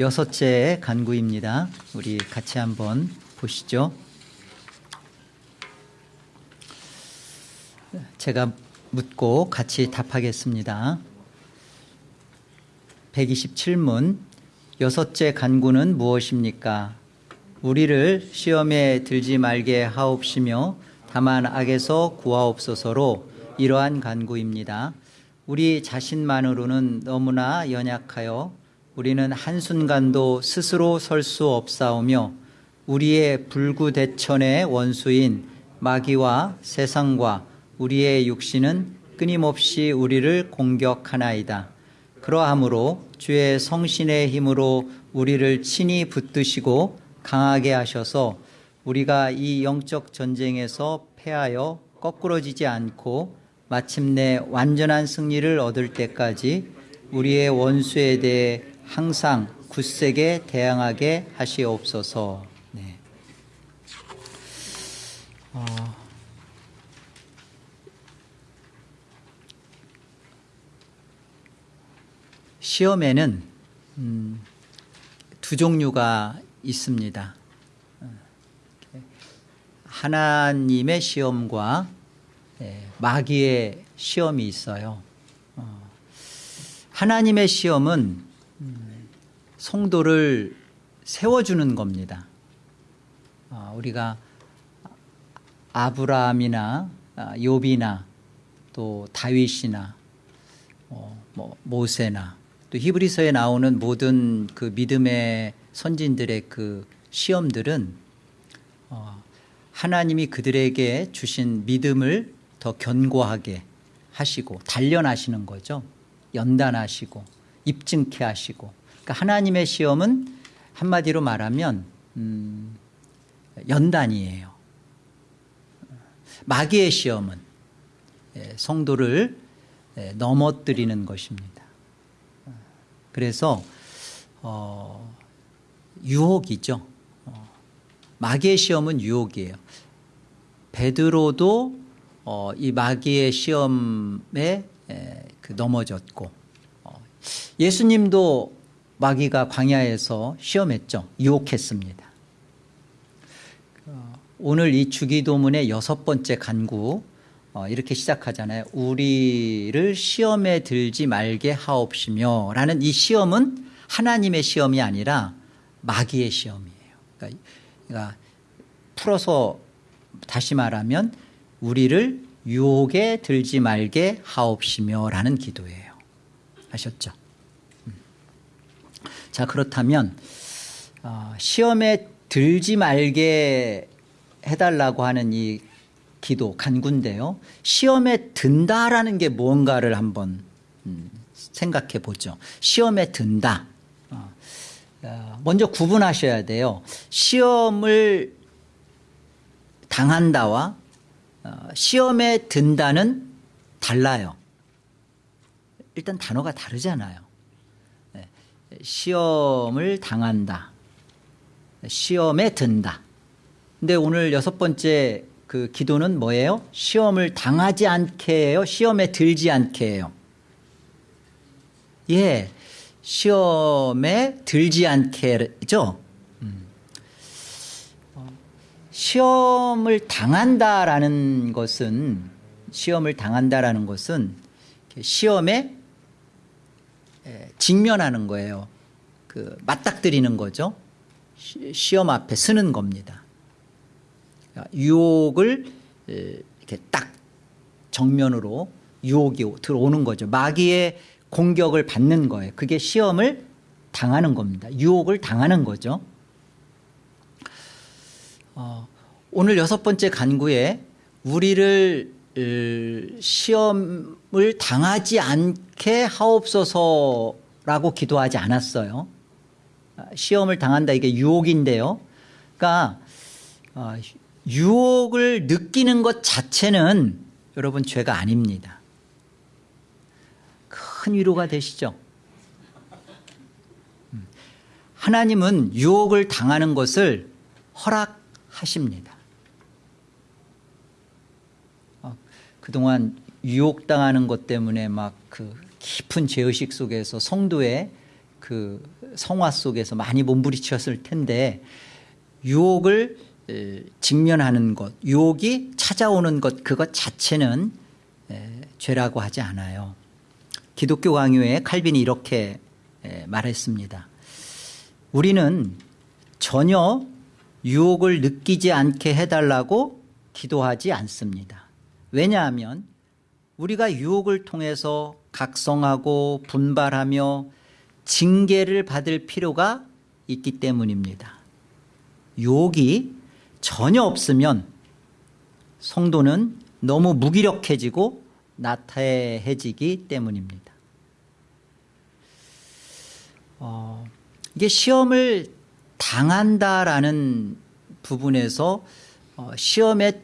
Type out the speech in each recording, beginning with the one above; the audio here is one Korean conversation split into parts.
여섯째 간구입니다. 우리 같이 한번 보시죠. 제가 묻고 같이 답하겠습니다. 127문 여섯째 간구는 무엇입니까? 우리를 시험에 들지 말게 하옵시며 다만 악에서 구하옵소서로 이러한 간구입니다. 우리 자신만으로는 너무나 연약하여 우리는 한순간도 스스로 설 수 없사오며 우리의 불구대천의 원수인 마귀와 세상과 우리의 육신은 끊임없이 우리를 공격하나이다. 그러하므로 주의 성신의 힘으로 우리를 친히 붙드시고 강하게 하셔서 우리가 이 영적 전쟁에서 패하여 거꾸러지지 않고 마침내 완전한 승리를 얻을 때까지 우리의 원수에 대해 항상 굳세게 대항하게 하시옵소서. 네. 어, 시험에는 음, 두 종류가 있습니다. 하나님의 시험과 예, 마귀의 시험이 있어요. 어, 하나님의 시험은 음, 성도를 세워주는 겁니다. 어, 우리가 아브라함이나 아, 욥이나 또 다윗이나 어, 뭐 모세나 또 히브리서에 나오는 모든 그 믿음의 선진들의 그 시험들은 어, 하나님이 그들에게 주신 믿음을 더 견고하게 하시고 단련하시는 거죠. 연단하시고 입증케 하시고. 그러니까 하나님의 시험은 한마디로 말하면 음, 연단이에요. 마귀의 시험은 예, 성도를 예, 넘어뜨리는 것입니다. 그래서 어, 유혹이죠. 어, 마귀의 시험은 유혹이에요. 베드로도 어, 이 마귀의 시험에 에, 그 넘어졌고 어, 예수님도 마귀가 광야에서 시험했죠. 유혹했습니다. 어, 오늘 이 주기도문의 여섯 번째 간구 어, 이렇게 시작하잖아요. 우리를 시험에 들지 말게 하옵시며 라는 이 시험은 하나님의 시험이 아니라 마귀의 시험이에요. 그러니까, 그러니까 풀어서 다시 말하면 우리를 유혹에 들지 말게 하옵시며 라는 기도예요. 아셨죠? 음. 자 그렇다면 어, 시험에 들지 말게 해달라고 하는 이 기도 간구인데요. 시험에 든다라는 게 무언가를 한번 음, 생각해 보죠. 시험에 든다. 어, 어, 먼저 구분하셔야 돼요. 시험을 당한다와 어, 시험에 든다는 달라요. 일단 단어가 다르잖아요. 네, 시험을 당한다. 시험에 든다. 근데 오늘 여섯 번째 그 기도는 뭐예요? 시험을 당하지 않게 해요? 시험에 들지 않게 해요? 예, 시험에 들지 않게죠? 시험을 당한다라는 것은 시험을 당한다라는 것은 시험에 직면하는 거예요. 그 맞닥뜨리는 거죠. 시험 앞에 서는 겁니다. 유혹을 이렇게 딱 정면으로 유혹이 들어오는 거죠. 마귀의 공격을 받는 거예요. 그게 시험을 당하는 겁니다. 유혹을 당하는 거죠. 어, 오늘 여섯 번째 간구에 우리를 시험 을 당하지 않게 하옵소서라고 기도하지 않았어요. 시험을 당한다 이게 유혹인데요. 그러니까 어, 유혹을 느끼는 것 자체는 여러분 죄가 아닙니다. 큰 위로가 되시죠? 음. 하나님은 유혹을 당하는 것을 허락하십니다. 어, 그동안 유혹당하는 것 때문에 막 그 깊은 죄의식 속에서 성도의 그 성화 속에서 많이 몸부리쳤을 텐데 유혹을 에, 직면하는 것, 유혹이 찾아오는 것 그것 자체는 에, 죄라고 하지 않아요. 기독교 강요에 칼빈이 이렇게 에, 말했습니다. 우리는 전혀 유혹을 느끼지 않게 해달라고 기도하지 않습니다. 왜냐하면 우리가 유혹을 통해서 각성하고 분발하며 징계를 받을 필요가 있기 때문입니다. 유혹이 전혀 없으면 성도는 너무 무기력해지고 나태해지기 때문입니다. 어, 이게 시험을 당한다라는 부분에서 어, 시험에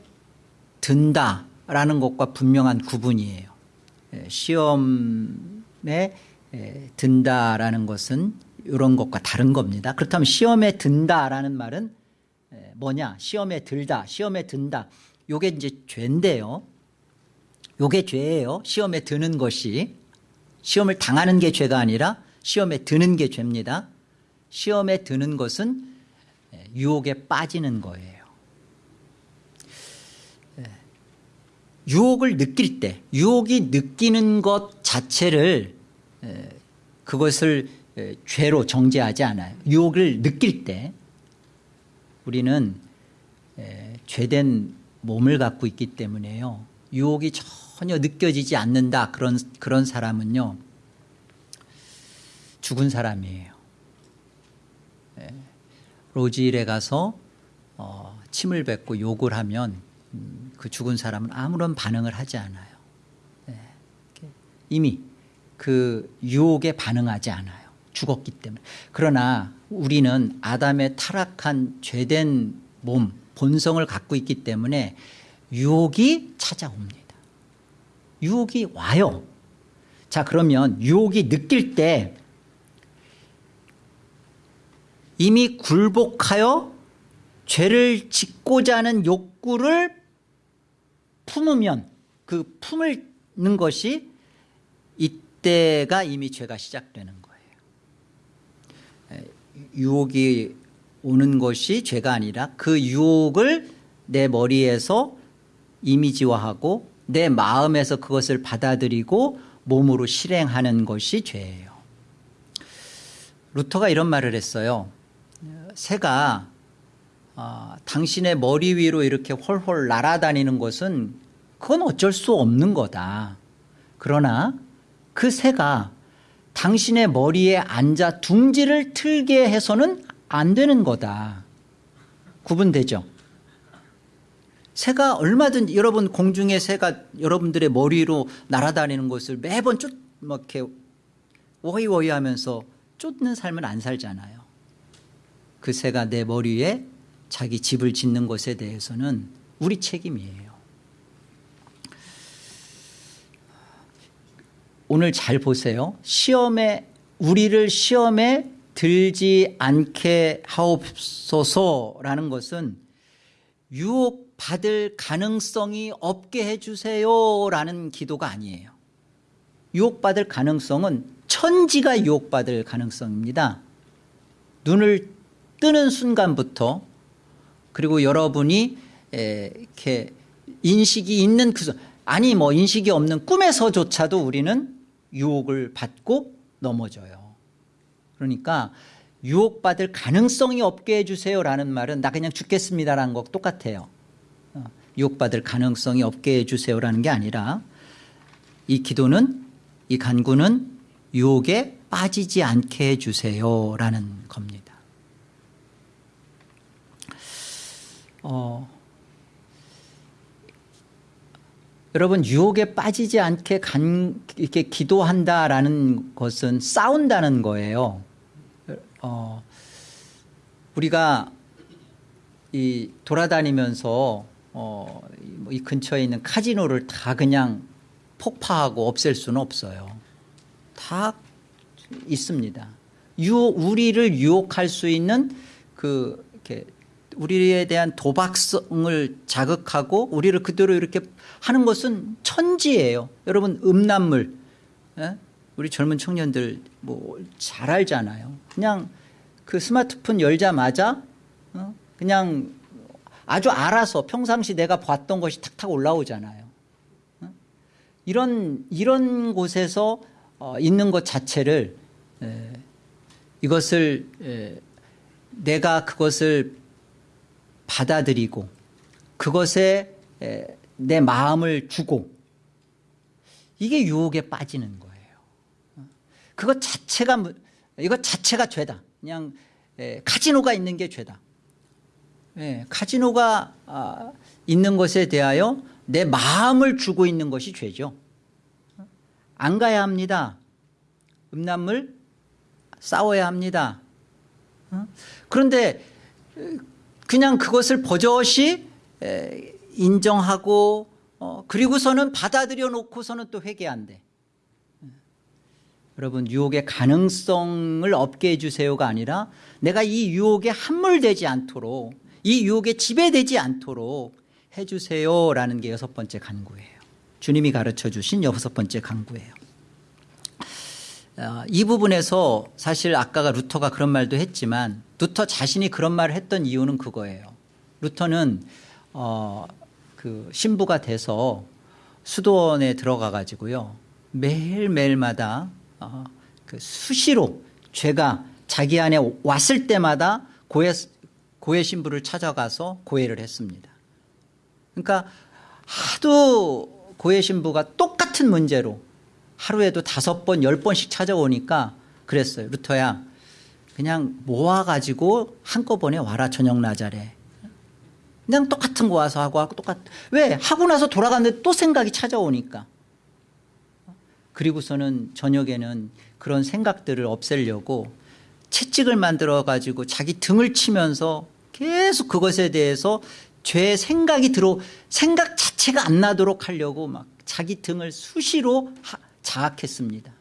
든다 라는 것과 분명한 구분이에요. 예, 시험에 에, 든다라는 것은 이런 것과 다른 겁니다. 그렇다면 시험에 든다라는 말은 에, 뭐냐? 시험에 들다, 시험에 든다. 요게 이제 죄인데요. 요게 죄예요. 시험에 드는 것이 시험을 당하는 게 죄가 아니라 시험에 드는 게 죄입니다. 시험에 드는 것은 에, 유혹에 빠지는 거예요. 에, 유혹을 느낄 때 유혹이 느끼는 것 자체를 에, 그것을 에, 죄로 정죄하지 않아요. 유혹을 느낄 때 우리는 에, 죄된 몸을 갖고 있기 때문에요. 유혹이 전혀 느껴지지 않는다 그런 그런 사람은요 죽은 사람이에요. 에, 로지일에 가서 어, 침을 뱉고 욕을 하면 음, 그 죽은 사람은 아무런 반응을 하지 않아요. 예, 이렇게 이미 그 유혹에 반응하지 않아요. 죽었기 때문에. 그러나 우리는 아담의 타락한 죄된 몸, 본성을 갖고 있기 때문에 유혹이 찾아옵니다. 유혹이 와요. 자, 그러면 유혹이 느낄 때 이미 굴복하여 죄를 짓고자 하는 욕구를 품으면 그 품는 것이 이때가 이미 죄가 시작되는 거예요. 유혹이 오는 것이 죄가 아니라 그 유혹을 내 머리에서 이미지화하고 내 마음에서 그것을 받아들이고 몸으로 실행하는 것이 죄예요. 루터가 이런 말을 했어요. 새가 어, 당신의 머리 위로 이렇게 홀홀 날아다니는 것은 그건 어쩔 수 없는 거다. 그러나 그 새가 당신의 머리에 앉아 둥지를 틀게 해서는 안 되는 거다. 구분되죠? 새가 얼마든지 여러분 공중에 새가 여러분들의 머리로 날아다니는 것을 매번 쫓, 막 이렇게 워이워이 하면서 쫓는 삶을 안 살잖아요. 그 새가 내 머리에 자기 집을 짓는 것에 대해서는 우리 책임이에요. 오늘 잘 보세요. 시험에 우리를 시험에 들지 않게 하옵소서라는 것은 유혹 받을 가능성이 없게 해주세요라는 기도가 아니에요. 유혹받을 가능성은 천지가 유혹받을 가능성입니다. 눈을 뜨는 순간부터 그리고 여러분이 이렇게 인식이 있는 그 아니 뭐 인식이 없는 꿈에서조차도 우리는 유혹을 받고 넘어져요. 그러니까 유혹받을 가능성이 없게 해주세요라는 말은 나 그냥 죽겠습니다라는 거 똑같아요. 어, 유혹받을 가능성이 없게 해주세요라는 게 아니라 이 기도는 이 간구는 유혹에 빠지지 않게 해주세요라는 겁니다. 어, 여러분 유혹에 빠지지 않게 간, 이렇게 기도한다라는 것은 싸운다는 거예요. 어, 우리가 이 돌아다니면서 어, 이 근처에 있는 카지노를 다 그냥 폭파하고 없앨 수는 없어요. 다 있습니다. 유, 우리를 유혹할 수 있는 그 이렇게 우리에 대한 도박성을 자극하고 우리를 그대로 이렇게 하는 것은 천지예요. 여러분 음란물 예? 우리 젊은 청년들 뭐 잘 알잖아요. 그냥 그 스마트폰 열자마자 어? 그냥 아주 알아서 평상시 내가 봤던 것이 탁탁 올라오잖아요. 어? 이런 이런 곳에서 어, 있는 것 자체를 에, 이것을 에, 내가 그것을 받아들이고 그것에 에, 내 마음을 주고 이게 유혹에 빠지는 거예요. 그것 자체가 무- 이것 자체가 죄다. 그냥 에, 카지노가 있는 게 죄다. 예, 카지노가 아, 있는 것에 대하여 내 마음을 주고 있는 것이 죄죠. 안 가야 합니다. 음란물 싸워야 합니다. 어? 그런데 에, 그냥 그것을 버젓이 에, 인정하고 어, 그리고서는 받아들여 놓고서는 또 회개한대. 여러분 유혹의 가능성을 없게 해주세요가 아니라 내가 이 유혹에 함몰되지 않도록 이 유혹에 지배되지 않도록 해주세요라는 게 여섯 번째 간구예요. 주님이 가르쳐 주신 여섯 번째 간구예요. 어, 이 부분에서 사실 아까가 루터가 그런 말도 했지만 루터 자신이 그런 말을 했던 이유는 그거예요. 루터는 어, 그 신부가 돼서 수도원에 들어가 가지고요 매일 매일마다 어, 그 수시로 죄가 자기 안에 왔을 때마다 고해 고해 신부를 찾아가서 고해를 했습니다. 그러니까 하도 고해 신부가 똑같은 문제로 하루에도 다섯 번, 열 번씩 찾아오니까 그랬어요. 루터야, 그냥 모아가지고 한꺼번에 와라, 저녁 나자래. 그냥 똑같은 거 와서 하고 하고 똑같, 왜? 하고 나서 돌아갔는데 또 생각이 찾아오니까. 그리고서는 저녁에는 그런 생각들을 없애려고 채찍을 만들어 가지고 자기 등을 치면서 계속 그것에 대해서 죄 생각이 들어 생각 자체가 안 나도록 하려고 막 자기 등을 수시로 하- 자학했습니다.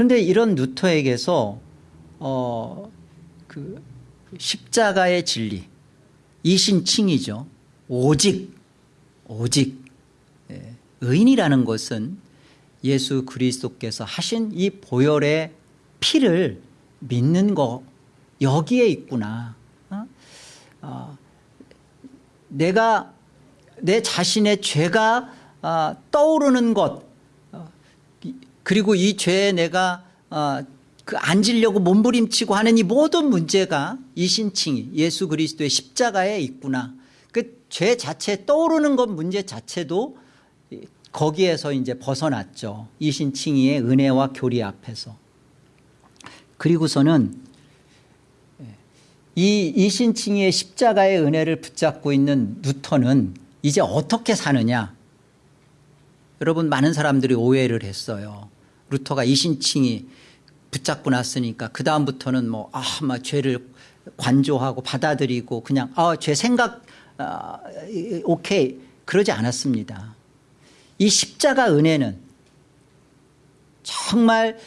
그런데 이런 루터에게서 어, 그 십자가의 진리 이신칭이죠. 오직 오직 예, 의인이라는 것은 예수 그리스도께서 하신 이 보혈의 피를 믿는 거 여기에 있구나. 어? 어, 내가 내 자신의 죄가 아, 떠오르는 것 그리고 이 죄에 내가 어, 그 앉으려고 몸부림치고 하는 이 모든 문제가 이 신칭이 예수 그리스도의 십자가에 있구나. 그 죄 자체 떠오르는 것 문제 자체도 이- 거기에서 이제 벗어났죠. 이 신칭이의 은혜와 교리 앞에서. 그리고서는 이 이신칭이의 십자가의 은혜를 붙잡고 있는 루터는 이제 어떻게 사느냐? 여러분 많은 사람들이 오해를 했어요. 루터가 이신칭이 붙잡고 났으니까 그 다음부터는 뭐 아 막 죄를 관조하고 받아들이고 그냥 아 죄 생각 아, 이- 오케이 그러지 않았습니다. 이 십자가 은혜는 정말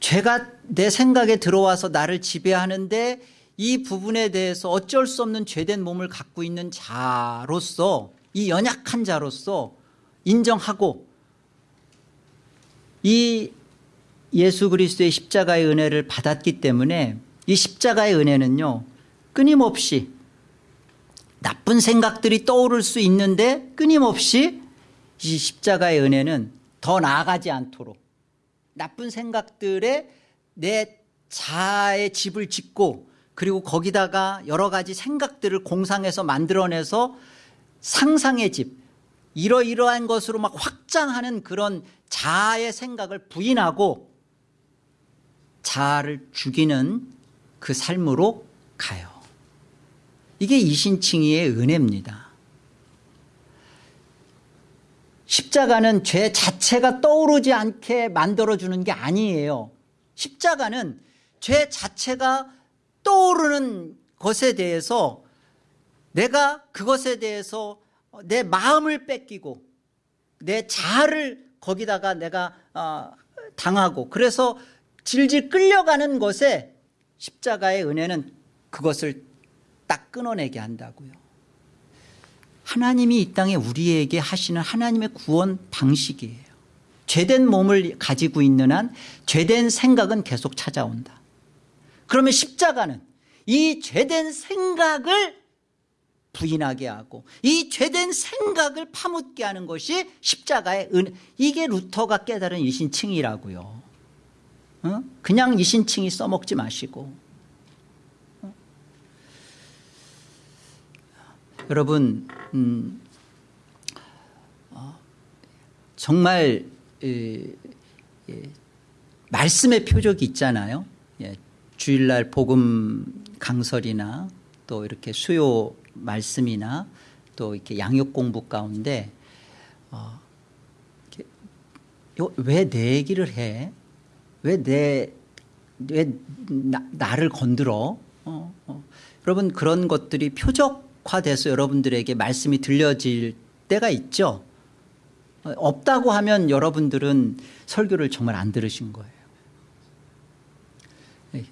죄가 내 생각에 들어와서 나를 지배하는데 이 부분에 대해서 어쩔 수 없는 죄된 몸을 갖고 있는 자로서 이 연약한 자로서 인정하고 이 예수 그리스도의 십자가의 은혜를 받았기 때문에 이 십자가의 은혜는요 끊임없이 나쁜 생각들이 떠오를 수 있는데 끊임없이 이 십자가의 은혜는 더 나아가지 않도록 나쁜 생각들에 내 자아의 집을 짓고 그리고 거기다가 여러 가지 생각들을 공상해서 만들어내서 상상의 집 이러이러한 것으로 막 확장하는 그런 자아의 생각을 부인하고 자아를 죽이는 그 삶으로 가요. 이게 이신칭이의 은혜입니다. 십자가는 죄 자체가 떠오르지 않게 만들어주는 게 아니에요. 십자가는 죄 자체가 떠오르는 것에 대해서 내가 그것에 대해서 내 마음을 뺏기고 내 자아를 거기다가 내가 어, 당하고 그래서 질질 끌려가는 것에 십자가의 은혜는 그것을 딱 끊어내게 한다고요. 하나님이 이 땅에 우리에게 하시는 하나님의 구원 방식이에요. 죄된 몸을 가지고 있는 한 죄된 생각은 계속 찾아온다. 그러면 십자가는 이 죄된 생각을 부인하게 하고 이 죄된 생각을 파묻게 하는 것이 십자가의 은 이게 루터가 깨달은 이신칭이라고요. 어? 그냥 이신칭이 써먹지 마시고 어? 여러분 음, 어, 정말 에, 에, 말씀의 표적이 있잖아요. 예, 주일날 복음 강설이나 또 이렇게 수요 말씀이나 또 이렇게 양육 공부 가운데 어, 왜내 얘기를 해? 왜 내왜 나를 건드려? 어, 어. 여러분 그런 것들이 표적화돼서 여러분들에게 말씀이 들려질 때가 있죠. 어, 없다고 하면 여러분들은 설교를 정말 안 들으신 거예요. 예,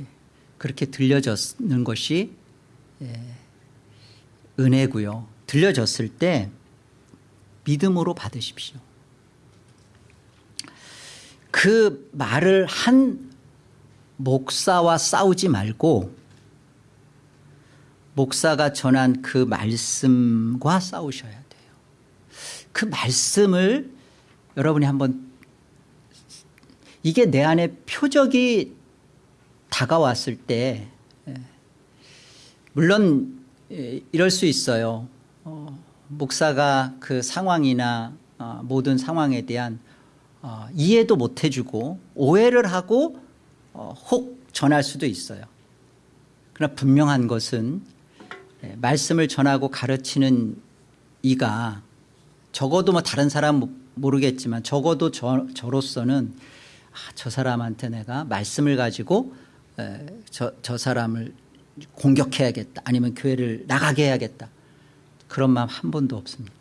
그렇게 들려졌는 것이 예, 은혜고요. 들려졌을 때 믿음으로 받으십시오. 그 말을 한 목사와 싸우지 말고 목사가 전한 그 말씀과 싸우셔야 돼요. 그 말씀을 여러분이 한번 이게 내 안에 표적이 다가왔을 때 예, 물론 예, 이럴 수 있어요. 어, 목사가 그 상황이나 어, 모든 상황에 대한 어, 이해도 못 해주고 오해를 하고 어, 혹 전할 수도 있어요. 그러나 분명한 것은 예, 말씀을 전하고 가르치는 이가 적어도 뭐 다른 사람 모르겠지만 적어도 저, 저로서는 아, 저 사람한테 내가 말씀을 가지고 에, 저, 저 사람을 공격해야겠다 아니면 교회를 나가게 해야겠다 그런 마음 한 번도 없습니다.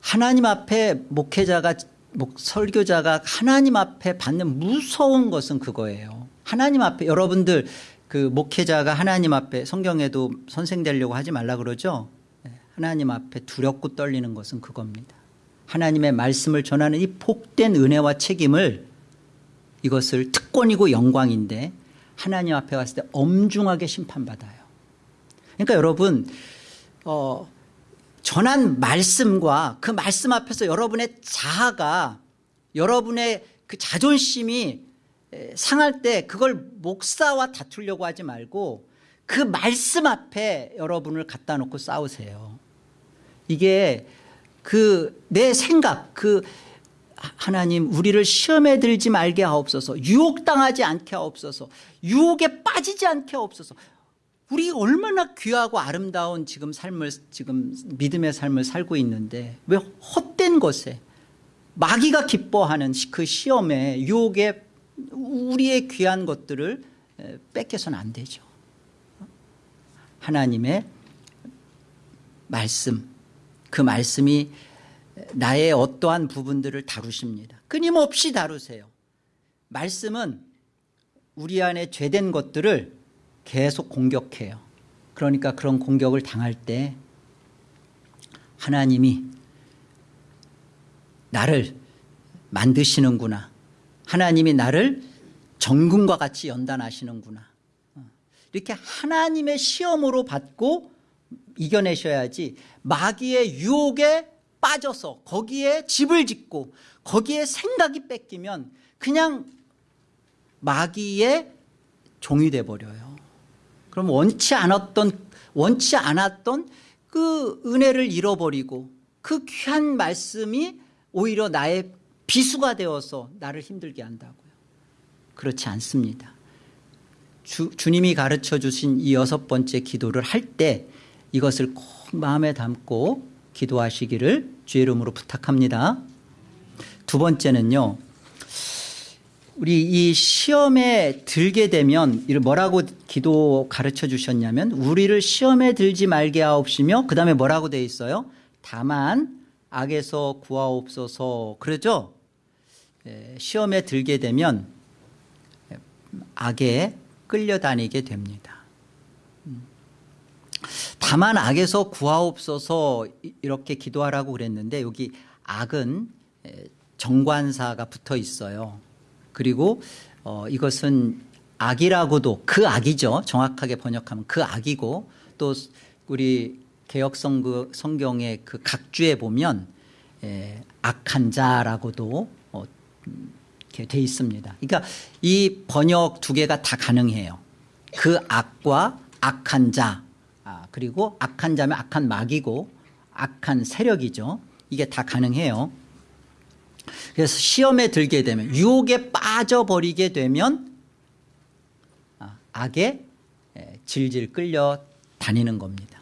하나님 앞에 목회자가 목, 설교자가 하나님 앞에 받는 무서운 것은 그거예요. 하나님 앞에 여러분들 그 목회자가 하나님 앞에 성경에도 선생 되려고 하지 말라 그러죠. 네, 하나님 앞에 두렵고 떨리는 것은 그겁니다. 하나님의 말씀을 전하는 이 복된 은혜와 책임을 이것을 특권이고 영광인데 하나님 앞에 갔을 때 엄중하게 심판받아요. 그러니까 여러분 어, 전한 말씀과 그 말씀 앞에서 여러분의 자아가 여러분의 그 자존심이 상할 때 그걸 목사와 다투려고 하지 말고 그 말씀 앞에 여러분을 갖다 놓고 싸우세요. 이게 그 내 생각 그 하나님 우리를 시험에 들지 말게 하옵소서. 유혹당하지 않게 하옵소서. 유혹에 빠지지 않게 하옵소서 우리 얼마나 귀하고 아름다운 지금 삶을 지금 믿음의 삶을 살고 있는데 왜 헛된 것에 마귀가 기뻐하는 그 시험에 유혹에 우리의 귀한 것들을 뺏겨서는 안 되죠. 하나님의 말씀 그 말씀이 나의 어떠한 부분들을 다루십니다. 끊임없이 다루세요. 말씀은 우리 안에 죄된 것들을 계속 공격해요. 그러니까 그런 공격을 당할 때 하나님이 나를 만드시는구나. 하나님이 나를 정금과 같이 연단하시는구나. 이렇게 하나님의 시험으로 받고 이겨내셔야지 마귀의 유혹에 빠져서 거기에 집을 짓고 거기에 생각이 뺏기면 그냥 마귀의 종이 돼버려요 그럼 원치 않았던 원치 않았던 그 은혜를 잃어버리고 그 귀한 말씀이 오히려 나의 비수가 되어서 나를 힘들게 한다고요. 그렇지 않습니다. 주, 주님이 가르쳐 주신 이 여섯 번째 기도를 할 때 이것을 꼭 마음에 담고 기도하시기를 주의 이름으로 부탁합니다. 두 번째는요 우리 이 시험에 들게 되면 뭐라고 기도 가르쳐 주셨냐면 우리를 시험에 들지 말게 하옵시며 그 다음에 뭐라고 돼 있어요 다만 악에서 구하옵소서 그러죠 예, 시험에 들게 되면 악에 끌려다니게 됩니다 음. 다만 악에서 구하옵소서 이렇게 기도하라고 그랬는데 여기 악은 정관사가 붙어 있어요. 그리고 어, 이것은 악이라고도 그 악이죠. 정확하게 번역하면 그 악이고 또 우리 개혁 성 그 성경의 그 각주에 보면 에, 악한 자라고도 어, 음, 이렇게 돼 있습니다. 그러니까 이 번역 두 개가 다 가능해요. 그 악과 악한 자 아, 그리고 악한 자면 악한 마귀고 악한 세력이죠. 이게 다 가능해요. 그래서 시험에 들게 되면 유혹에 빠져버리게 되면 아, 악에 에, 질질 끌려 다니는 겁니다.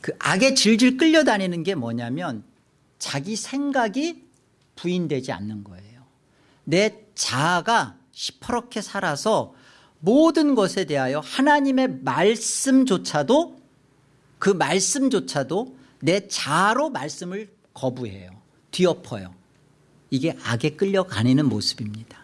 그 악에 질질 끌려 다니는 게 뭐냐면 자기 생각이 부인되지 않는 거예요. 내 자아가 시퍼렇게 살아서 모든 것에 대하여 하나님의 말씀조차도 그 말씀조차도 내 자아로 말씀을 거부해요. 뒤엎어요. 이게 악에 끌려가는 모습입니다.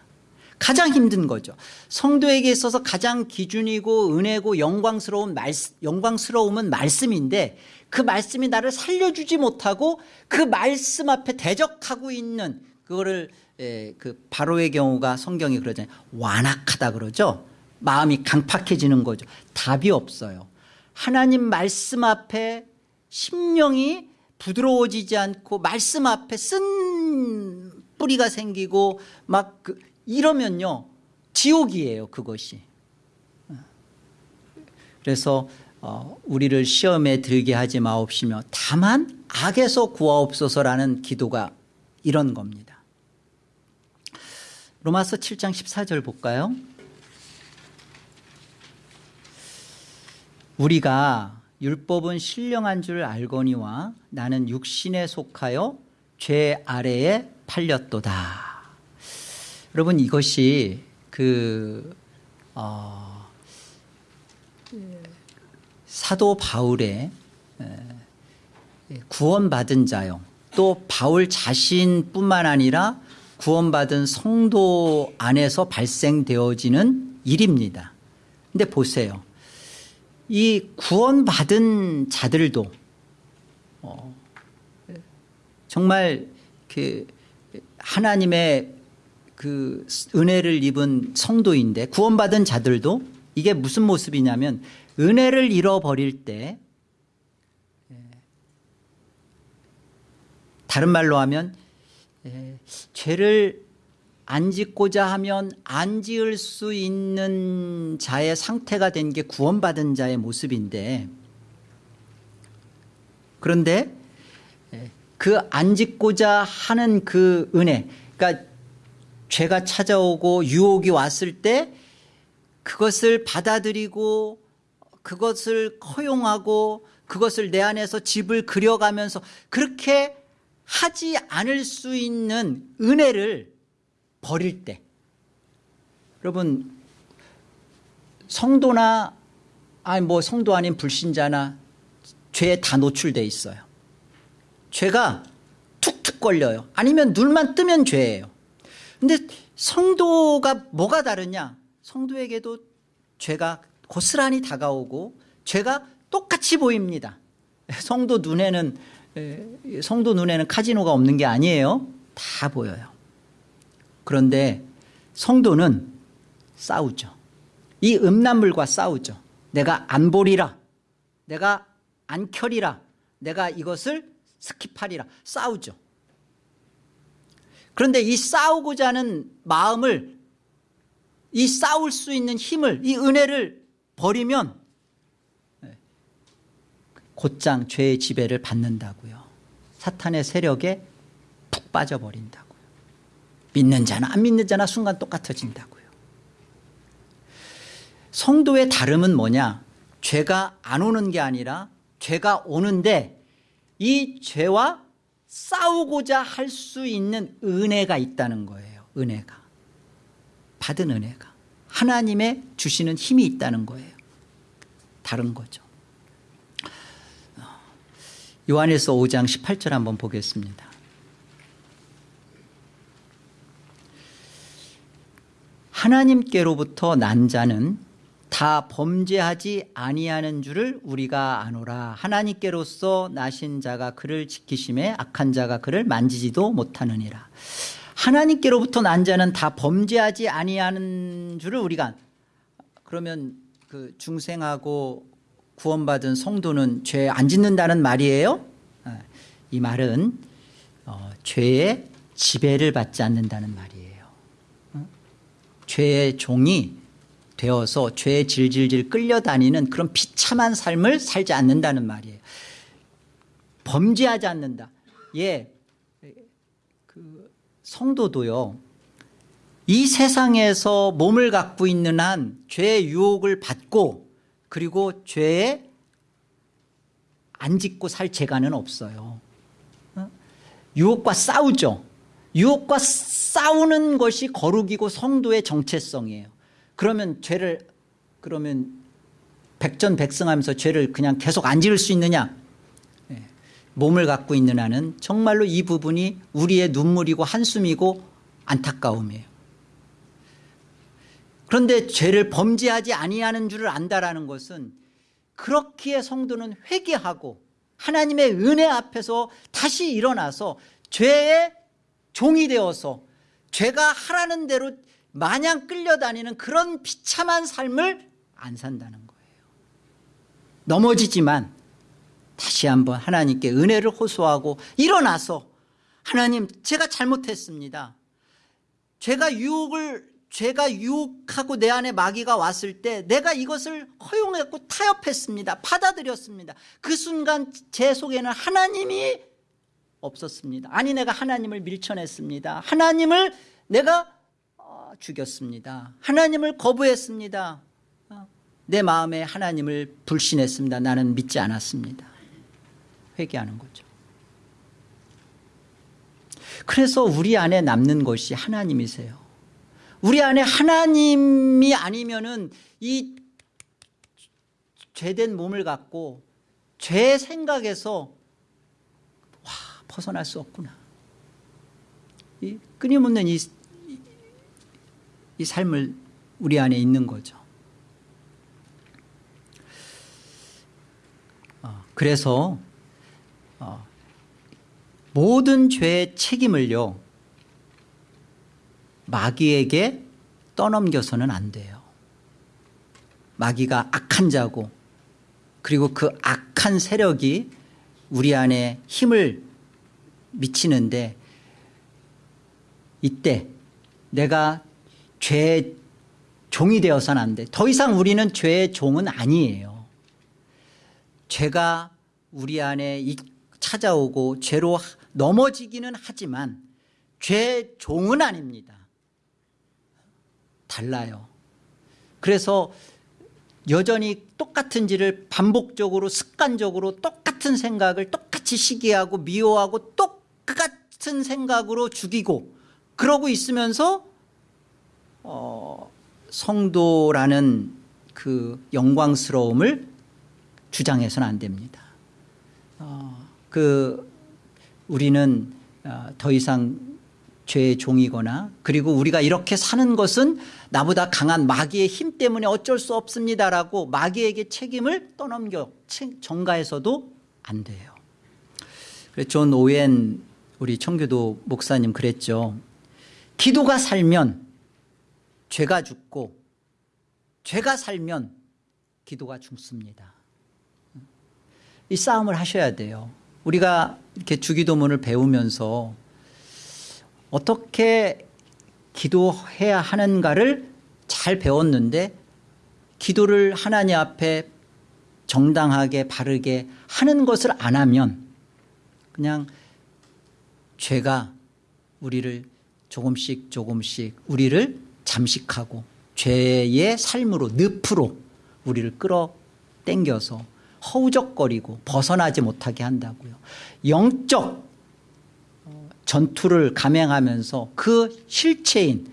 가장 힘든 거죠. 성도에게 있어서 가장 기준이고 은혜고 영광스러운 말, 영광스러움은 말씀인데 그 말씀이 나를 살려주지 못하고 그 말씀 앞에 대적하고 있는 그거를 에, 그 바로의 경우가 성경이 그러잖아요. 완악하다 그러죠. 마음이 강팍해지는 거죠. 답이 없어요. 하나님 말씀 앞에 심령이 부드러워지지 않고 말씀 앞에 쓴 뿌리가 생기고 막 그 이러면요. 지옥이에요 그것이. 그래서 어, 우리를 시험에 들게 하지 마옵시며 다만 악에서 구하옵소서라는 기도가 이런 겁니다. 로마서 7장 14절 볼까요? 우리가 율법은 신령한 줄 알거니와 나는 육신에 속하여 죄 아래에 팔렸도다. 여러분 이것이 그 어, 사도 바울의 구원받은 자요. 또 바울 자신뿐만 아니라 구원받은 성도 안에서 발생되어지는 일입니다. 근데 보세요. 이 구원받은 자들도 어, 정말 그 하나님의 그 은혜를 입은 성도인데 구원받은 자들도 이게 무슨 모습이냐면 은혜를 잃어버릴 때 다른 말로 하면 죄를 안 짓고자 하면 안 지을 수 있는 자의 상태가 된 게 구원받은 자의 모습인데 그런데 그 안 짓고자 하는 그 은혜 그러니까 죄가 찾아오고 유혹이 왔을 때 그것을 받아들이고 그것을 허용하고 그것을 내 안에서 집을 그려가면서 그렇게 하지 않을 수 있는 은혜를 버릴 때 여러분 성도나 아니 뭐 성도 아닌 불신자나 죄에 다 노출돼 있어요. 죄가 툭툭 걸려요. 아니면 눈만 뜨면 죄예요. 근데 성도가 뭐가 다르냐? 성도에게도 죄가 고스란히 다가오고 죄가 똑같이 보입니다. 성도 눈에는 성도 눈에는 카지노가 없는 게 아니에요. 다 보여요. 그런데 성도는 싸우죠. 이 음란물과 싸우죠. 내가 안 보리라. 내가 안 켜리라. 내가 이것을 skip하리라. 싸우죠. 그런데 이 싸우고자 하는 마음을 이 싸울 수 있는 힘을 이 은혜를 버리면 곧장 죄의 지배를 받는다고요. 사탄의 세력에 푹 빠져버린다고. 믿는 자나 안 믿는 자나 순간 똑같아진다고요. 성도의 다름은 뭐냐? 죄가 안 오는 게 아니라 죄가 오는데 이 죄와 싸우고자 할 수 있는 은혜가 있다는 거예요. 은혜가. 받은 은혜가. 하나님의 주시는 힘이 있다는 거예요. 다른 거죠. 요한에서 5장 18절 한번 보겠습니다. 하나님께로부터 난 자는 다 범죄하지 아니하는 줄을 우리가 아노라 하나님께로서 나신 자가 그를 지키심에 악한 자가 그를 만지지도 못하느니라 하나님께로부터 난 자는 다 범죄하지 아니하는 줄을 우리가 그러면 그 중생하고 구원받은 성도는 죄 안 짓는다는 말이에요? 아, 이 말은 어, 죄의 지배를 받지 않는다는 말이에요. 어? 죄의 종이 되어서 죄에 질질질 끌려다니는 그런 비참한 삶을 살지 않는다는 말이에요. 범죄하지 않는다. 예, 그 성도도요. 이 세상에서 몸을 갖고 있는 한 죄의 유혹을 받고 그리고 죄에 안 짓고 살 재간은 없어요. 어? 유혹과 싸우죠. 유혹과 싸우는 것이 거룩이고 성도의 정체성이에요. 그러면 죄를 그러면 백전백승하면서 죄를 그냥 계속 안 지을 수 있느냐? 예. 몸을 갖고 있는 한은 정말로 이 부분이 우리의 눈물이고 한숨이고 안타까움이에요. 그런데 죄를 범죄하지 아니하는 줄을 안다라는 것은 그렇기에 성도는 회개하고 하나님의 은혜 앞에서 다시 일어나서 죄의 종이 되어서 죄가 하라는 대로 마냥 끌려다니는 그런 비참한 삶을 안 산다는 거예요. 넘어지지만 다시 한번 하나님께 은혜를 호소하고 일어나서 하나님 제가 잘못했습니다. 제가 유혹을 죄가 유혹하고 내 안에 마귀가 왔을 때 내가 이것을 허용했고 타협했습니다. 받아들였습니다. 그 순간 제 속에는 하나님이 없었습니다. 아니 내가 하나님을 밀쳐냈습니다. 하나님을 내가 어, 죽였습니다. 하나님을 거부했습니다. 어, 내 마음에 하나님을 불신했습니다. 나는 믿지 않았습니다. 회개하는 거죠. 그래서 우리 안에 남는 것이 하나님이세요. 우리 안에 하나님이 아니면은 이 죄된 몸을 갖고 죄 생각에서 와 벗어날 수 없구나. 이 끊임없는 이, 이 삶을 우리 안에 있는 거죠. 어, 그래서 어, 모든 죄의 책임을요 마귀에게 떠넘겨서는 안 돼요. 마귀가 악한 자고 그리고 그 악한 세력이 우리 안에 힘을 미치는데 이때 내가 죄의 종이 되어서는 안 돼. 더 이상 우리는 죄의 종은 아니에요. 죄가 우리 안에 찾아오고 죄로 넘어지기는 하지만 죄의 종은 아닙니다. 달라요. 그래서 여전히 똑같은 일을 반복적으로 습관적으로 똑같은 생각을 똑같이 시기하고 미워하고 똑같은 생각으로 죽이고 그러고 있으면서 어, 성도라는 그 영광스러움을 주장해서는 안 됩니다. 어, 그 우리는 어, 더 이상 죄의 종이거나 그리고 우리가 이렇게 사는 것은 나보다 강한 마귀의 힘 때문에 어쩔 수 없습니다라고 마귀에게 책임을 떠넘겨 전가해서도 안 돼요. 존 오웬 우리 청교도 목사님 그랬죠. 기도가 살면 죄가 죽고 죄가 살면 기도가 죽습니다. 이 싸움을 하셔야 돼요. 우리가 이렇게 주기도문을 배우면서 어떻게 기도해야 하는가를 잘 배웠는데 기도를 하나님 앞에 정당하게 바르게 하는 것을 안 하면 그냥 죄가 우리를 조금씩 조금씩 우리를 잠식하고 죄의 삶으로 늪으로 우리를 끌어당겨서 허우적거리고 벗어나지 못하게 한다고요. 영적 전투를 감행하면서 그 실체인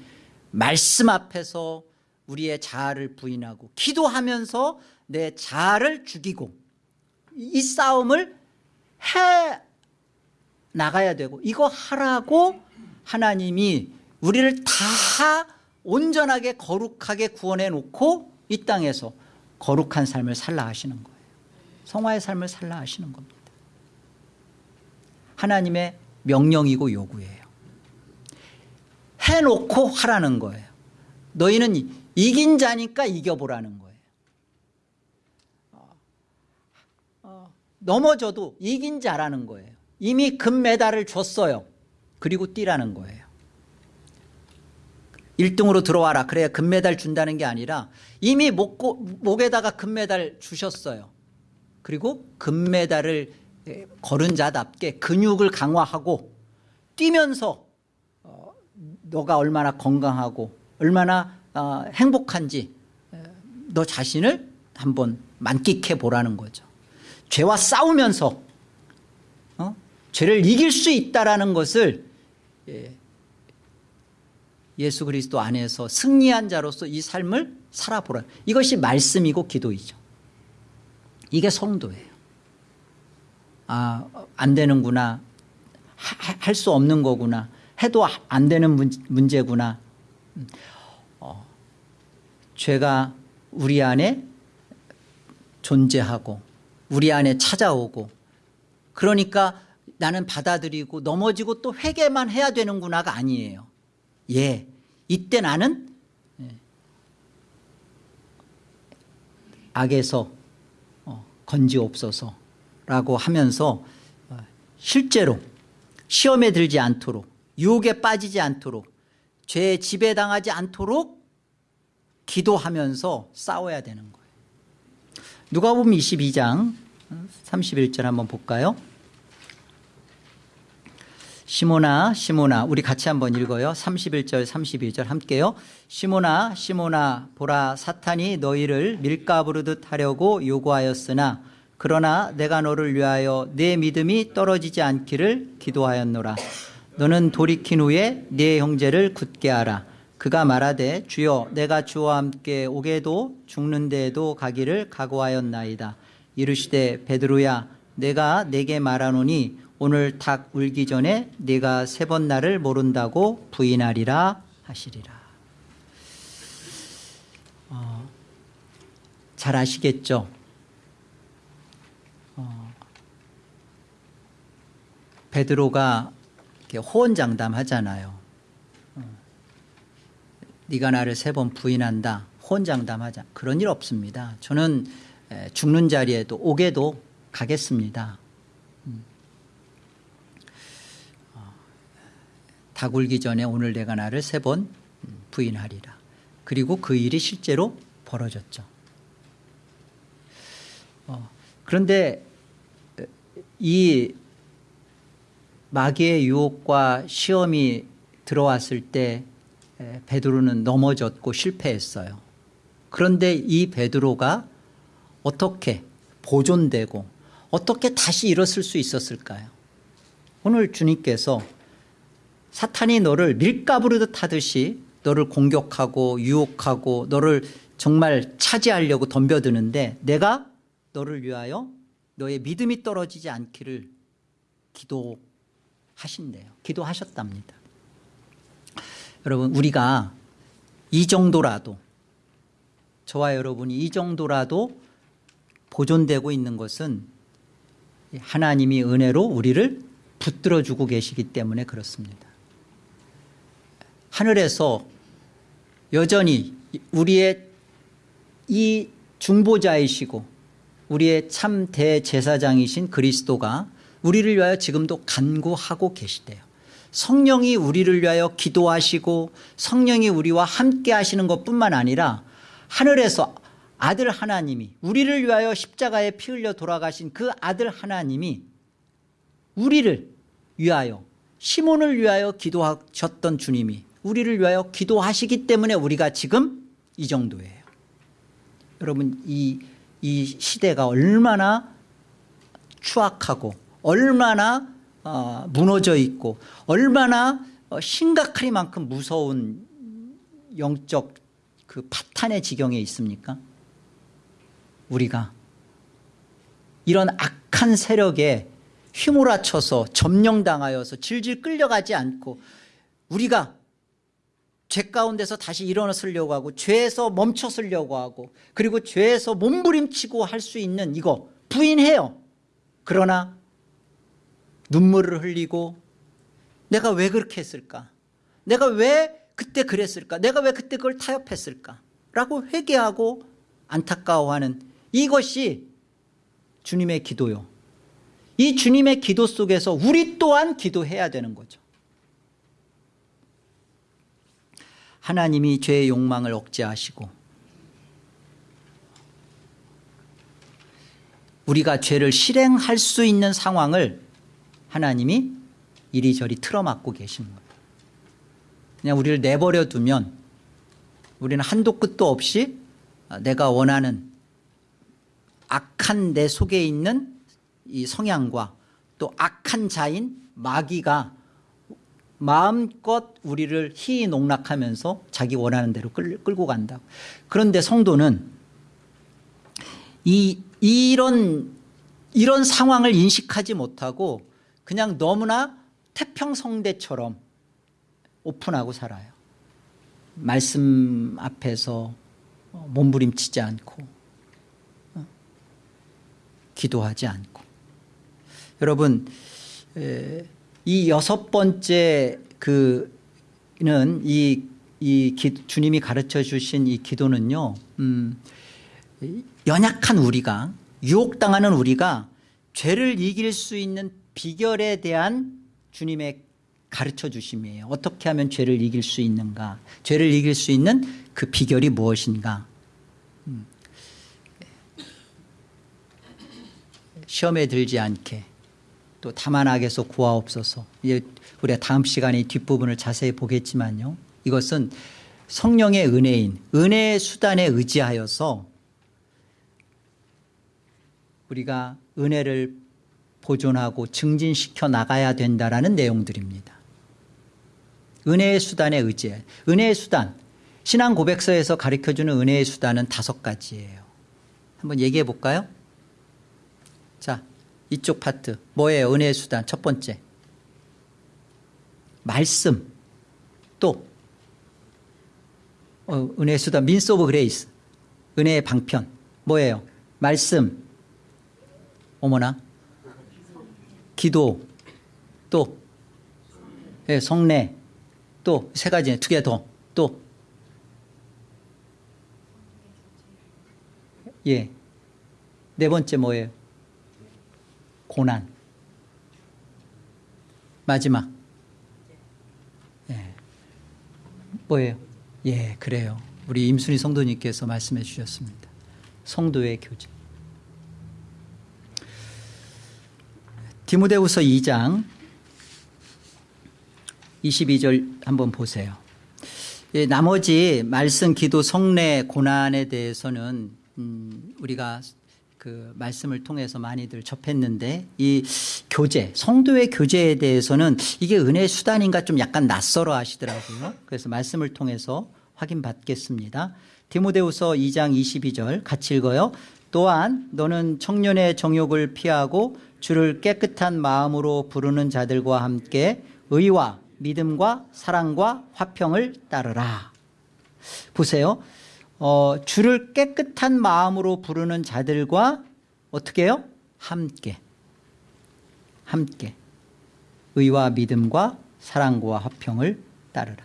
말씀 앞에서 우리의 자아를 부인하고 기도하면서 내 자아를 죽이고 이 싸움을 해 나가야 되고 이거 하라고 하나님이 우리를 다 온전하게 거룩하게 구원해 놓고 이 땅에서 거룩한 삶을 살라 하시는 거예요 성화의 삶을 살라 하시는 겁니다 하나님의 명령이고 요구예요. 해놓고 하라는 거예요. 너희는 이긴 자니까 이겨보라는 거예요. 어, 넘어져도 이긴 자라는 거예요. 이미 금메달을 줬어요. 그리고 뛰라는 거예요. 1등으로 들어와라. 그래야 금메달 준다는 게 아니라 이미 목, 목에다가 금메달 주셨어요. 그리고 금메달을 걸은 자답게 근육을 강화하고 뛰면서 어, 너가 얼마나 건강하고 얼마나 어, 행복한지 너 자신을 한번 만끽해 보라는 거죠. 죄와 싸우면서 어? 죄를 이길 수 있다라는 것을 예, 예수 그리스도 안에서 승리한 자로서 이 삶을 살아보라. 이것이 말씀이고 기도이죠. 이게 성도예요. 아, 안 되는구나. 할 수 없는 거구나. 해도 안 되는 문제구나. 어, 죄가 우리 안에 존재하고 우리 안에 찾아오고 그러니까 나는 받아들이고 넘어지고 또 회개만 해야 되는구나가 아니에요. 예, 이때 나는 예, 악에서 어, 건지옵소서라고 하면서 어, 실제로 시험에 들지 않도록 유혹에 빠지지 않도록 죄에 지배당하지 않도록 기도하면서 싸워야 되는 거예요. 누가복음 22장 31절 한번 볼까요? 시모나 시모나. 우리 같이 한번 읽어요. 31절 32절 함께요. 시모나 시모나 보라 사탄이 너희를 밀가 부르듯 하려고 요구하였으나 그러나 내가 너를 위하여 내 믿음이 떨어지지 않기를 기도하였노라. 너는 돌이킨 후에 네 형제를 굳게 하라. 그가 말하되 주여 내가 주와 함께 오게도 죽는 데에도 가기를 각오하였나이다. 이르시되 베드로야 내가 내게 말하노니 오늘 닭 울기 전에 네가 세 번 나를 모른다고 부인하리라 하시리라. 어, 잘 아시겠죠? 어, 베드로가 호언장담하잖아요. 어, 네가 나를 세 번 부인한다. 호언장담하자. 그런 일 없습니다. 저는 죽는 자리에도 오게도 가겠습니다. 다 굴기 전에 오늘 내가 나를 세 번 부인하리라. 그리고 그 일이 실제로 벌어졌죠. 어, 그런데 이 마귀의 유혹과 시험이 들어왔을 때 베드로는 넘어졌고 실패했어요. 그런데 이 베드로가 어떻게 보존되고 어떻게 다시 일어설 수 있었을까요? 오늘 주님께서 사탄이 너를 밀가부르듯 하듯이 너를 공격하고 유혹하고 너를 정말 차지하려고 덤벼드는데 내가 너를 위하여 너의 믿음이 떨어지지 않기를 기도하신대요. 기도하셨답니다. 여러분 우리가 이 정도라도 저와 여러분이 이 정도라도 보존되고 있는 것은 하나님이 은혜로 우리를 붙들어 주고 계시기 때문에 그렇습니다. 하늘에서 여전히 우리의 이 중보자이시고 우리의 참 대제사장이신 그리스도가 우리를 위하여 지금도 간구하고 계시대요. 성령이 우리를 위하여 기도하시고 성령이 우리와 함께 하시는 것뿐만 아니라 하늘에서 아들 하나님이 우리를 위하여 십자가에 피 흘려 돌아가신 그 아들 하나님이 우리를 위하여 시몬을 위하여 기도하셨던 주님이 우리를 위하여 기도하시기 때문에 우리가 지금 이 정도예요. 여러분 이, 이 시대가 얼마나 추악하고 얼마나 어, 무너져 있고 얼마나 어, 심각하리만큼 무서운 영적 그 파탄의 지경에 있습니까? 우리가 이런 악한 세력에 휘몰아쳐서 점령당하여서 질질 끌려가지 않고 우리가 죄 가운데서 다시 일어서려고 하고 죄에서 멈춰서려고 하고 그리고 죄에서 몸부림치고 할 수 있는 이거 부인해요. 그러나 눈물을 흘리고 내가 왜 그렇게 했을까? 내가 왜 그때 그랬을까 내가 왜 그때 그걸 타협했을까 라고 회개하고 안타까워하는 이것이 주님의 기도요 이 주님의 기도 속에서 우리 또한 기도해야 되는 거죠 하나님이 죄의 욕망을 억제하시고 우리가 죄를 실행할 수 있는 상황을 하나님이 이리저리 틀어막고 계신 거예요. 그냥 우리를 내버려 두면 우리는 한도 끝도 없이 내가 원하는 악한 내 속에 있는 이 성향과 또 악한 자인 마귀가 마음껏 우리를 희농락하면서 자기 원하는 대로 끌, 끌고 간다. 그런데 성도는 이 이런 이런 상황을 인식하지 못하고 그냥 너무나 태평성대처럼 오픈하고 살아요. 말씀 앞에서 몸부림치지 않고 어, 기도하지 않고 여러분 에, 이 여섯 번째 그는 이, 이 기, 주님이 가르쳐 주신 이 기도는요 음, 연약한 우리가 유혹당하는 우리가 죄를 이길 수 있는 비결에 대한 주님의 가르쳐 주심이에요. 어떻게 하면 죄를 이길 수 있는가? 죄를 이길 수 있는 그 비결이 무엇인가? 음. 시험에 들지 않게 또 다만 악에서 구하옵소서. 이제 우리가 다음 시간에 이 뒷부분을 자세히 보겠지만요. 이것은 성령의 은혜인 은혜의 수단에 의지하여서 우리가 은혜를 보존하고 증진시켜 나가야 된다라는 내용들입니다. 은혜의 수단에 의지해 은혜의 수단. 신앙 고백서에서 가르쳐주는 은혜의 수단은 다섯 가지예요. 한번 얘기해 볼까요? 자 이쪽 파트. 뭐예요? 은혜의 수단. 첫 번째. 말씀. 또. 어, 은혜의 수단. means of grace 은혜의 방편. 뭐예요? 말씀. 어머나. 기도. 또. 예, 성례. 또. 세 가지. 두 개 더 또. 예. 네 번째 뭐예요? 고난. 마지막. 예. 뭐예요? 예, 그래요. 우리 임순희 성도님께서 말씀해 주셨습니다. 성도의 교제. 디모데후서 2장 22절 한번 보세요. 예, 나머지 말씀, 기도, 성례, 고난에 대해서는 음, 우리가 그 말씀을 통해서 많이들 접했는데 이 교제, 성도의 교제에 대해서는 이게 은혜의 수단인가 좀 약간 낯설어 하시더라고요. 그래서 말씀을 통해서 확인받겠습니다. 디모데후서 2장 22절 같이 읽어요. 또한 너는 청년의 정욕을 피하고 주를 깨끗한 마음으로 부르는 자들과 함께 의와 믿음과 사랑과 화평을 따르라. 보세요. 어, 주를 깨끗한 마음으로 부르는 자들과 어떻게 해요? 함께. 함께. 의와 믿음과 사랑과 화평을 따르라.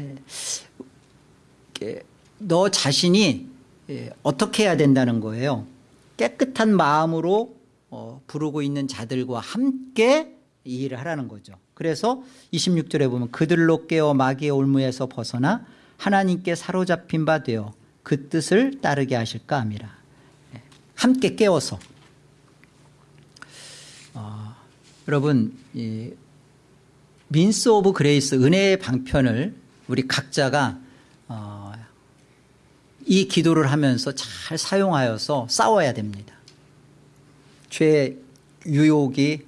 예. 너 자신이 예, 어떻게 해야 된다는 거예요? 깨끗한 마음으로 어, 부르고 있는 자들과 함께 이 일을 하라는 거죠. 그래서 26절에 보면 그들로 깨어 마귀의 올무에서 벗어나 하나님께 사로잡힌 바 되어 그 뜻을 따르게 하실까 함이라. 예, 함께 깨워서 어, 여러분 이 means of grace 은혜의 방편을 우리 각자가 어, 이 기도를 하면서 잘 사용하여서 싸워야 됩니다. 죄 유혹이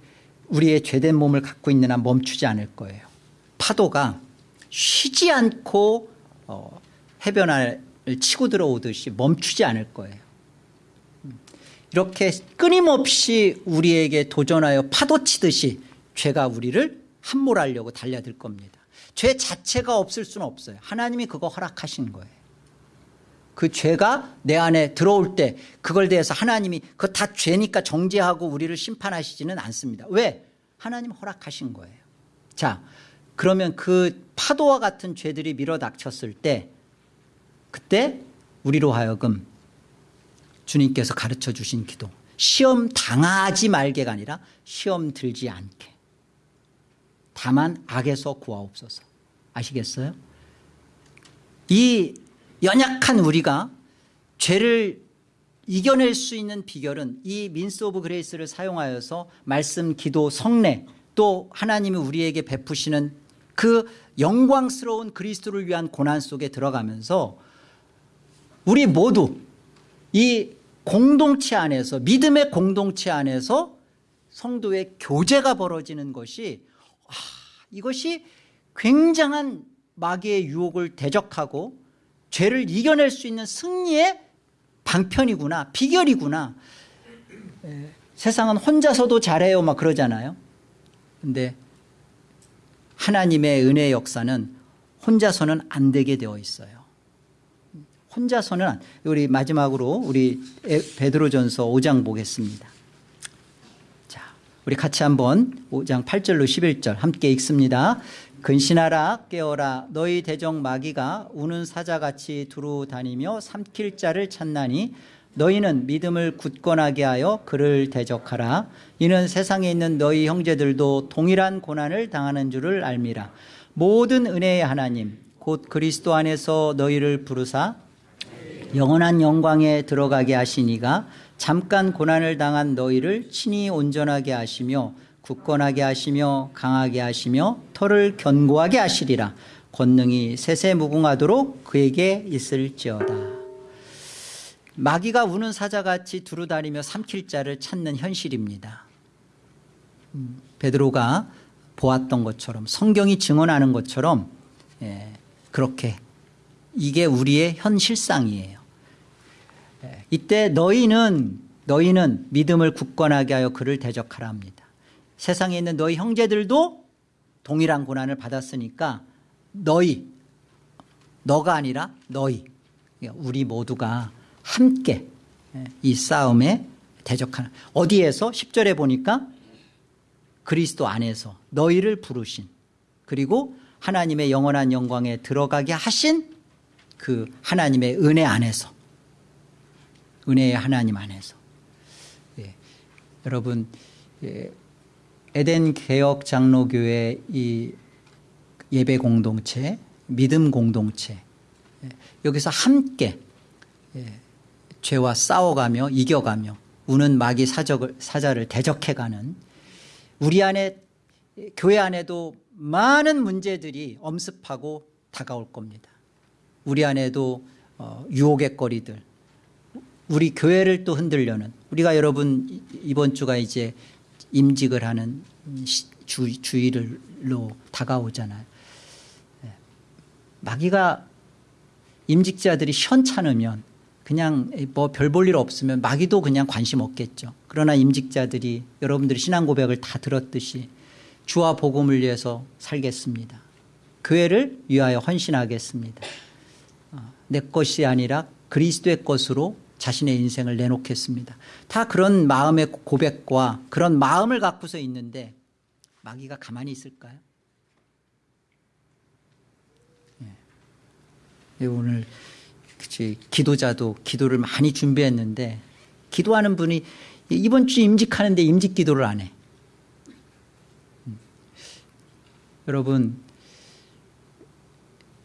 우리의 죄된 몸을 갖고 있는 한 멈추지 않을 거예요. 파도가 쉬지 않고 어, 해변을 치고 들어오듯이 멈추지 않을 거예요. 이렇게 끊임없이 우리에게 도전하여 파도치듯이 죄가 우리를 함몰하려고 달려들 겁니다. 죄 자체가 없을 수는 없어요. 하나님이 그거 허락하신 거예요. 그 죄가 내 안에 들어올 때 그걸 대해서 하나님이 그거 다 죄니까 정죄하고 우리를 심판하시지는 않습니다. 왜? 하나님 허락하신 거예요. 자, 그러면 그 파도와 같은 죄들이 밀어닥쳤을 때 그때 우리로 하여금 주님께서 가르쳐 주신 기도 시험 당하지 말게가 아니라 시험 들지 않게 다만 악에서 구하옵소서 아시겠어요? 이 연약한 우리가 죄를 이겨낼 수 있는 비결은 이 means of grace를 사용하여서 말씀, 기도, 성례 또 하나님이 우리에게 베푸시는 그 영광스러운 그리스도를 위한 고난 속에 들어가면서 우리 모두 이 공동체 안에서 믿음의 공동체 안에서 성도의 교제가 벌어지는 것이 아, 이것이 굉장한 마귀의 유혹을 대적하고 죄를 이겨낼 수 있는 승리의 방편이구나 비결이구나. 에, 세상은 혼자서도 잘해요 막 그러잖아요. 근데 하나님의 은혜의 역사는 혼자서는 안 되게 되어 있어요 혼자서는 안- 우리 마지막으로 우리 에- 베드로전서 5장 보겠습니다. 자, 우리 같이 한번 5장 8절로 11절 함께 읽습니다. 근신하라 깨어라. 너희 대적 마귀가 우는 사자같이 두루 다니며 삼킬 자를 찾나니 너희는 믿음을 굳건하게 하여 그를 대적하라. 이는 세상에 있는 너희 형제들도 동일한 고난을 당하는 줄을 알미라. 모든 은혜의 하나님 곧 그리스도 안에서 너희를 부르사 영원한 영광에 들어가게 하시니가 잠깐 고난을 당한 너희를 친히 온전하게 하시며 굳건하게 하시며 강하게 하시며 털을 견고하게 하시리라. 권능이 세세무궁하도록 그에게 있을지어다. 마귀가 우는 사자같이 두루다니며 삼킬 자를 찾는 현실입니다. 음, 베드로가 보았던 것처럼 성경이 증언하는 것처럼 예, 그렇게 이게 우리의 현실상이에요. 예, 이때 너희는 너희는 믿음을 굳건하게 하여 그를 대적하라 합니다. 세상에 있는 너희 형제들도 동일한 고난을 받았으니까 너희 너가 아니라 너희 그러니까 우리 모두가 함께 예, 이 싸움에 대적하는 어디에서? 10절에 보니까 그리스도 안에서 너희를 부르신 그리고 하나님의 영원한 영광에 들어가게 하신 그 하나님의 은혜 안에서 은혜의 하나님 안에서. 예, 여러분 예, 에덴 개혁 장로교회 이 예배 공동체 믿음 공동체 예, 여기서 함께 예, 죄와 싸워가며 이겨가며 우는 마귀 사적을, 사자를 대적해가는 우리 안에 교회 안에도 많은 문제들이 엄습하고 다가올 겁니다. 우리 안에도 어, 유혹의 거리들 우리 교회를 또 흔들려는 우리가 여러분 이- 이번 주가 이제 임직을 하는 시- 주, 주일로 다가오잖아요 예. 마귀가 임직자들이 현찮으면 그냥 뭐 별 볼 일 없으면 마귀도 그냥 관심 없겠죠. 그러나 임직자들이 여러분들이 신앙 고백을 다 들었듯이 주와 복음을 위해서 살겠습니다. 교회를 위하여 헌신하겠습니다. 어, 내 것이 아니라 그리스도의 것으로 자신의 인생을 내놓겠습니다 다 그런 마음의 고백과 그런 마음을 갖고서 있는데 마귀가 가만히 있을까요? 예, 오늘 그치, 기도자도 기도를 많이 준비했는데 기도하는 분이 이번 주 임직하는데 임직 기도를 안 해. 음. 여러분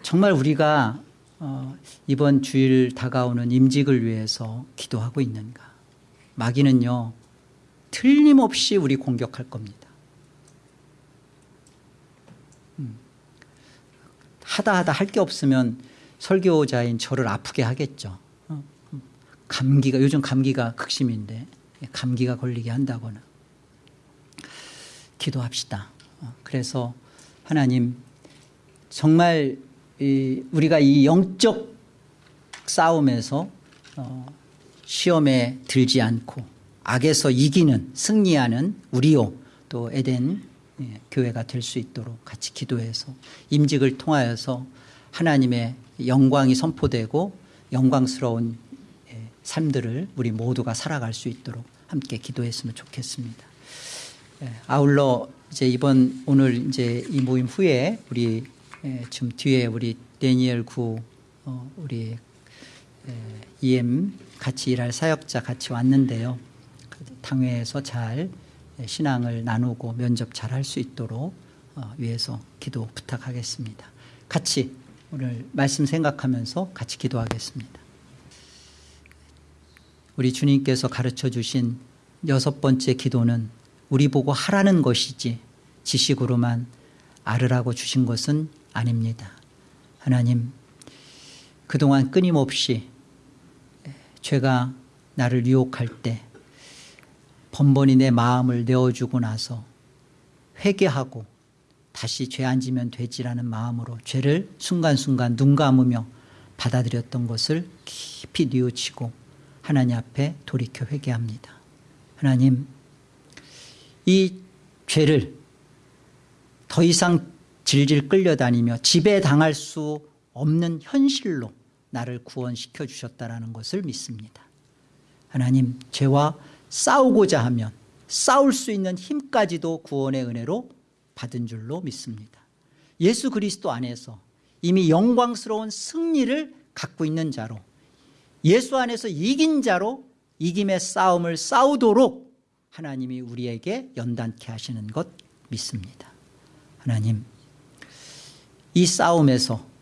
정말 우리가 어, 이번 주일 다가오는 임직을 위해서 기도하고 있는가? 마귀는요 틀림없이 우리 공격할 겁니다. 음. 하다 하다 할 게 없으면 설교자인 저를 아프게 하겠죠. 어, 음. 감기가 요즘 감기가 극심인데 감기가 걸리게 한다거나 기도합시다. 어, 그래서 하나님 정말 이 우리가 이 영적 싸움에서 어, 시험에 들지 않고 악에서 이기는 승리하는 우리요 또 에덴 예, 교회가 될 수 있도록 같이 기도해서 임직을 통하여서 하나님의 영광이 선포되고 영광스러운 예, 삶들을 우리 모두가 살아갈 수 있도록 함께 기도했으면 좋겠습니다. 예, 아울러 이제 이번 오늘 이제 이 모임 후에 우리 예, 지금 뒤에 우리 데니엘 구 어, 우리 에, EM 같이 일할 사역자 같이 왔는데요. 당회에서 잘 예, 신앙을 나누고 면접 잘 할 수 있도록 어, 위해서 기도 부탁하겠습니다. 같이 오늘 말씀 생각하면서 같이 기도하겠습니다. 우리 주님께서 가르쳐 주신 여섯 번째 기도는 우리 보고 하라는 것이지 지식으로만 알으라고 주신 것은 아닙니다. 하나님 그동안 끊임없이 죄가 나를 유혹할 때 번번이 내 마음을 내어주고 나서 회개하고 다시 죄 안 지면 되지라는 마음으로 죄를 순간순간 눈 감으며 받아들였던 것을 깊이 뉘우치고 하나님 앞에 돌이켜 회개합니다. 하나님 이 죄를 더 이상 질질 끌려다니며 지배당할 수 없는 현실로 나를 구원시켜 주셨다는 것을 믿습니다. 하나님 죄와 싸우고자 하면 싸울 수 있는 힘까지도 구원의 은혜로 받은 줄로 믿습니다. 예수 그리스도 안에서 이미 영광스러운 승리를 갖고 있는 자로 예수 안에서 이긴 자로 이김의 싸움을 싸우도록 하나님이 우리에게 연단케 하시는 것 믿습니다. 하나님 이 싸움에서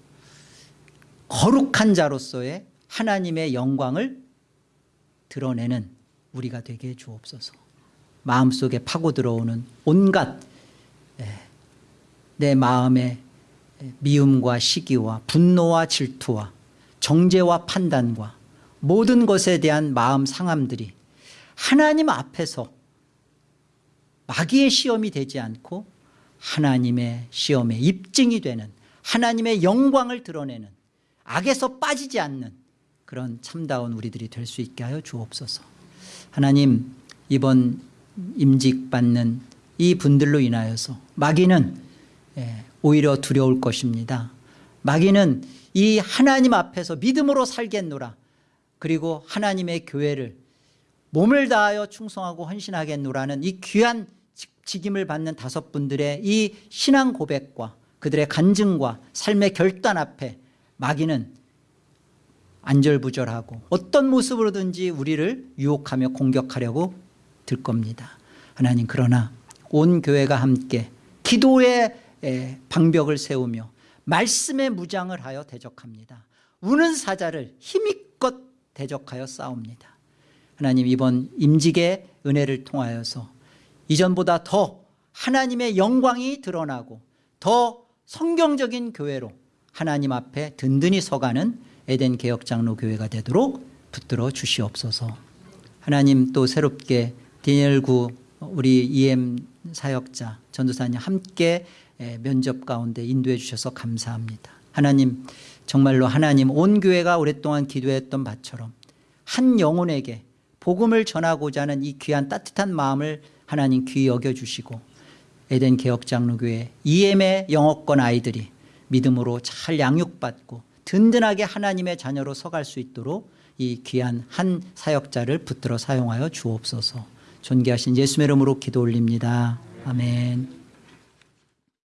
거룩한 자로서의 하나님의 영광을 드러내는 우리가 되게 해 주옵소서. 마음속에 파고 들어오는 온갖 예, 내 마음의 미움과 시기와 분노와 질투와 정죄와 판단과 모든 것에 대한 마음 상함들이 하나님 앞에서 마귀의 시험이 되지 않고 하나님의 시험의 입증이 되는 하나님의 영광을 드러내는 악에서 빠지지 않는 그런 참다운 우리들이 될 수 있게 하여 주옵소서. 하나님 이번 임직받는 이 분들로 인하여서 마귀는 예, 오히려 두려울 것입니다. 마귀는 이 하나님 앞에서 믿음으로 살겠노라. 그리고 하나님의 교회를 몸을 다하여 충성하고 헌신하겠노라는 이 귀한 직임을 받는 다섯 분들의 이 신앙 고백과 그들의 간증과 삶의 결단 앞에 마귀는 안절부절하고 어떤 모습으로든지 우리를 유혹하며 공격하려고 들 겁니다. 하나님 그러나 온 교회가 함께 기도의 방벽을 세우며 말씀의 무장을 하여 대적합니다. 우는 사자를 힘있껏 대적하여 싸웁니다. 하나님 이번 임직의 은혜를 통하여서 이전보다 더 하나님의 영광이 드러나고 더 성경적인 교회로 하나님 앞에 든든히 서가는 에덴 개혁장로 교회가 되도록 붙들어 주시옵소서. 하나님 또 새롭게 디엘구 우리 EM 사역자 전도사님 함께 면접 가운데 인도해 주셔서 감사합니다. 하나님 정말로 하나님 온 교회가 오랫동안 기도했던 바처럼 한 영혼에게 복음을 전하고자 하는 이 귀한 따뜻한 마음을 하나님 귀히 여겨주시고 에덴 개혁장로교회 EM의 영어권 아이들이 믿음으로 잘 양육받고 든든하게 하나님의 자녀로 서갈 수 있도록 이 귀한 한 사역자를 붙들어 사용하여 주옵소서. 존귀하신 예수의 이름으로 기도 올립니다. 아멘